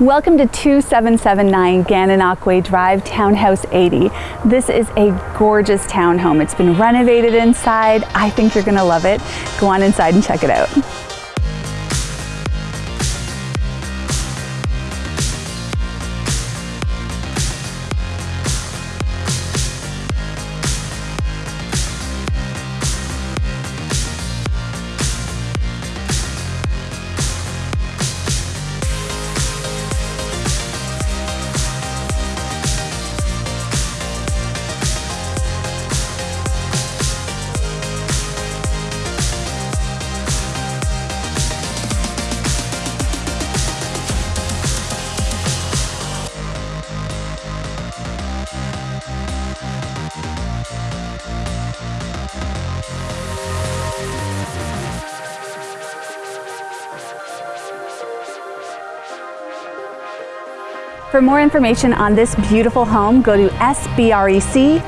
Welcome to 2779 Gananoque Drive, Townhouse 80. This is a gorgeous townhome. It's been renovated inside. I think you're gonna love it. Go on inside and check it out. For more information on this beautiful home, go to sbrec.ca.